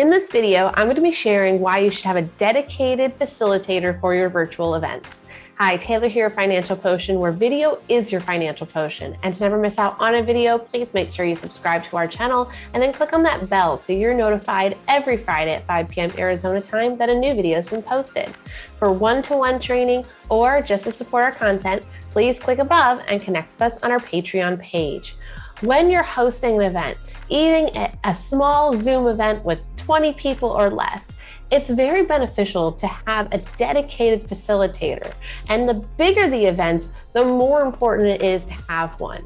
In this video, I'm going to be sharing why you should have a dedicated facilitator for your virtual events. Hi, Taylor here at Financial Potion, where video is your financial potion. And to never miss out on a video, please make sure you subscribe to our channel and then click on that bell so you're notified every Friday at 5 p.m. Arizona time that a new video has been posted. For one-to-one -one training or just to support our content, please click above and connect with us on our Patreon page. When you're hosting an event, even a small Zoom event with 20 people or less, it's very beneficial to have a dedicated facilitator. And the bigger the events, the more important it is to have one.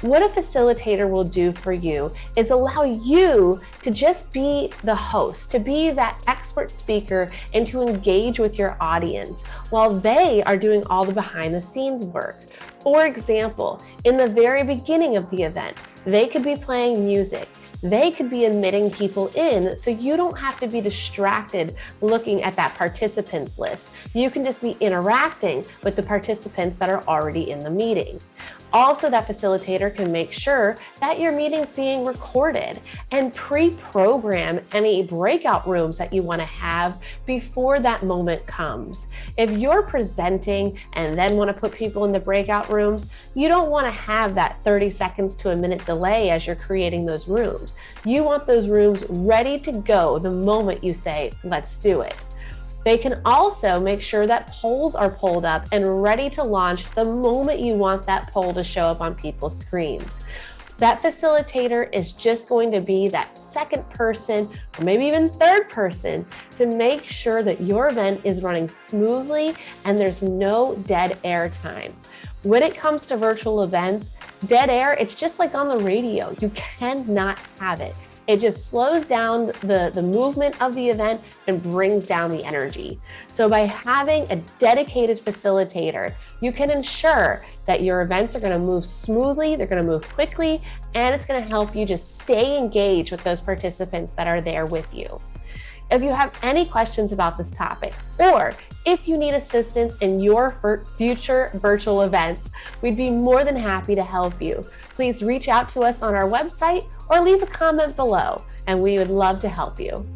What a facilitator will do for you is allow you to just be the host, to be that expert speaker and to engage with your audience while they are doing all the behind the scenes work. For example, in the very beginning of the event, they could be playing music they could be admitting people in so you don't have to be distracted looking at that participants list. You can just be interacting with the participants that are already in the meeting. Also, that facilitator can make sure that your meeting's being recorded and pre-program any breakout rooms that you wanna have before that moment comes. If you're presenting and then wanna put people in the breakout rooms, you don't wanna have that 30 seconds to a minute delay as you're creating those rooms. You want those rooms ready to go the moment you say, let's do it. They can also make sure that polls are pulled up and ready to launch the moment you want that poll to show up on people's screens. That facilitator is just going to be that second person or maybe even third person to make sure that your event is running smoothly and there's no dead air time. When it comes to virtual events, dead air, it's just like on the radio. You cannot have it. It just slows down the, the movement of the event and brings down the energy. So by having a dedicated facilitator, you can ensure that your events are gonna move smoothly, they're gonna move quickly, and it's gonna help you just stay engaged with those participants that are there with you. If you have any questions about this topic, or if you need assistance in your future virtual events, we'd be more than happy to help you. Please reach out to us on our website or leave a comment below, and we would love to help you.